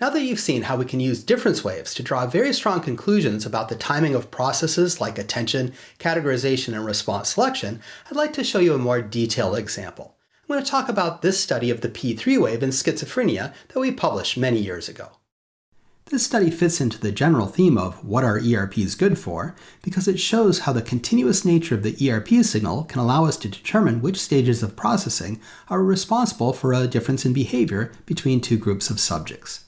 Now that you've seen how we can use difference waves to draw very strong conclusions about the timing of processes like attention, categorization, and response selection, I'd like to show you a more detailed example. I'm going to talk about this study of the P3 wave in schizophrenia that we published many years ago. This study fits into the general theme of what are ERPs good for because it shows how the continuous nature of the ERP signal can allow us to determine which stages of processing are responsible for a difference in behavior between two groups of subjects.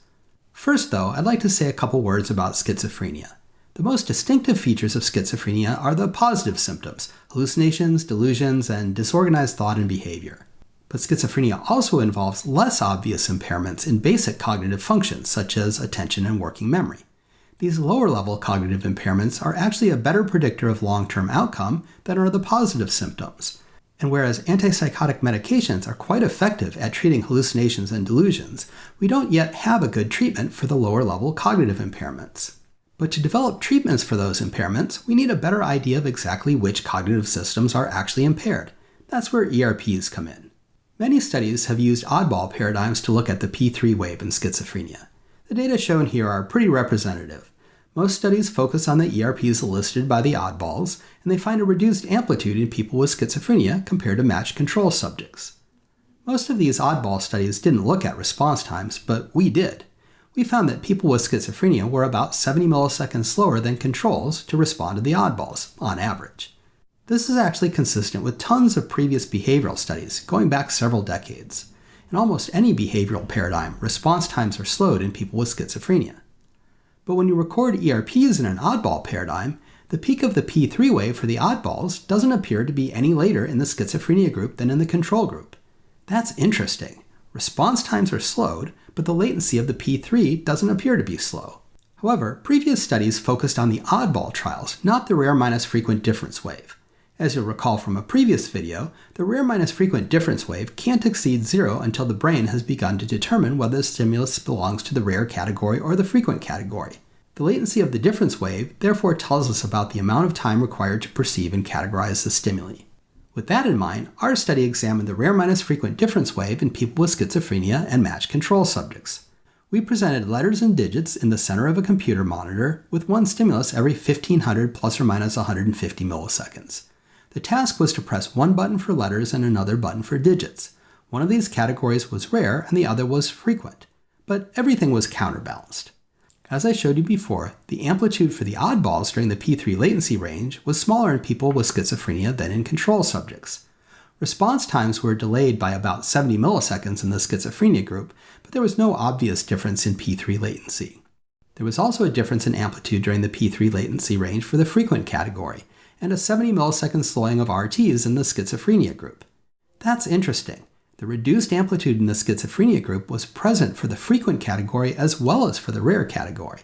First, though, I'd like to say a couple words about schizophrenia. The most distinctive features of schizophrenia are the positive symptoms hallucinations, delusions, and disorganized thought and behavior. But schizophrenia also involves less obvious impairments in basic cognitive functions, such as attention and working memory. These lower level cognitive impairments are actually a better predictor of long term outcome than are the positive symptoms. And whereas antipsychotic medications are quite effective at treating hallucinations and delusions, we don't yet have a good treatment for the lower level cognitive impairments. But to develop treatments for those impairments, we need a better idea of exactly which cognitive systems are actually impaired. That's where ERPs come in. Many studies have used oddball paradigms to look at the P3 wave in schizophrenia. The data shown here are pretty representative. Most studies focus on the ERPs elicited by the oddballs, and they find a reduced amplitude in people with schizophrenia compared to matched control subjects. Most of these oddball studies didn't look at response times, but we did. We found that people with schizophrenia were about 70 milliseconds slower than controls to respond to the oddballs, on average. This is actually consistent with tons of previous behavioral studies going back several decades. In almost any behavioral paradigm, response times are slowed in people with schizophrenia. But when you record ERPs in an oddball paradigm, the peak of the P3 wave for the oddballs doesn't appear to be any later in the schizophrenia group than in the control group. That's interesting. Response times are slowed, but the latency of the P3 doesn't appear to be slow. However, previous studies focused on the oddball trials, not the rare minus frequent difference wave. As you'll recall from a previous video, the rare minus frequent difference wave can't exceed zero until the brain has begun to determine whether the stimulus belongs to the rare category or the frequent category. The latency of the difference wave therefore tells us about the amount of time required to perceive and categorize the stimuli. With that in mind, our study examined the rare minus frequent difference wave in people with schizophrenia and matched control subjects. We presented letters and digits in the center of a computer monitor with one stimulus every 1500 plus or minus 150 milliseconds. The task was to press one button for letters and another button for digits. One of these categories was rare and the other was frequent, but everything was counterbalanced. As I showed you before, the amplitude for the oddballs during the P3 latency range was smaller in people with schizophrenia than in control subjects. Response times were delayed by about 70 milliseconds in the schizophrenia group, but there was no obvious difference in P3 latency. There was also a difference in amplitude during the P3 latency range for the frequent category, and a 70 millisecond slowing of RTs in the schizophrenia group. That's interesting. The reduced amplitude in the schizophrenia group was present for the frequent category as well as for the rare category.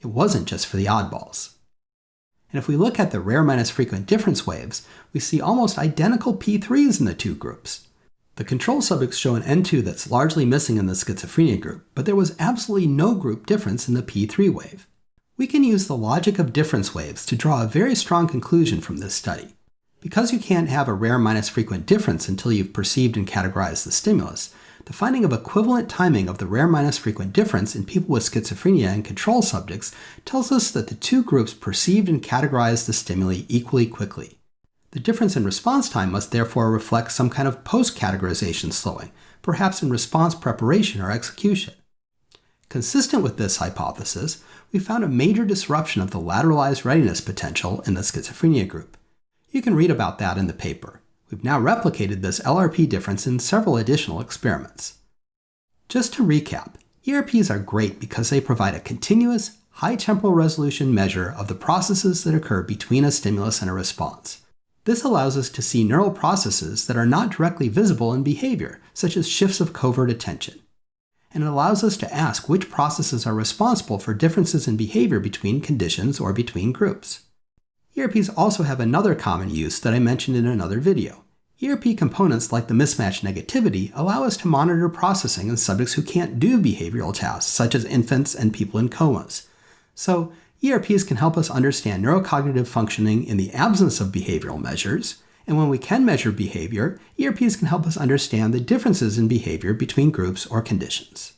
It wasn't just for the oddballs. And if we look at the rare minus frequent difference waves, we see almost identical P3s in the two groups. The control subjects show an N2 that's largely missing in the schizophrenia group, but there was absolutely no group difference in the P3 wave. We can use the logic of difference waves to draw a very strong conclusion from this study. Because you can't have a rare minus frequent difference until you've perceived and categorized the stimulus, the finding of equivalent timing of the rare minus frequent difference in people with schizophrenia and control subjects tells us that the two groups perceived and categorized the stimuli equally quickly. The difference in response time must therefore reflect some kind of post-categorization slowing, perhaps in response preparation or execution. Consistent with this hypothesis, we found a major disruption of the lateralized readiness potential in the schizophrenia group. You can read about that in the paper. We've now replicated this LRP difference in several additional experiments. Just to recap, ERPs are great because they provide a continuous, high temporal resolution measure of the processes that occur between a stimulus and a response. This allows us to see neural processes that are not directly visible in behavior, such as shifts of covert attention and it allows us to ask which processes are responsible for differences in behavior between conditions or between groups. ERPs also have another common use that I mentioned in another video. ERP components like the mismatch negativity allow us to monitor processing in subjects who can't do behavioral tasks, such as infants and people in comas. So, ERPs can help us understand neurocognitive functioning in the absence of behavioral measures, and when we can measure behavior, ERPs can help us understand the differences in behavior between groups or conditions.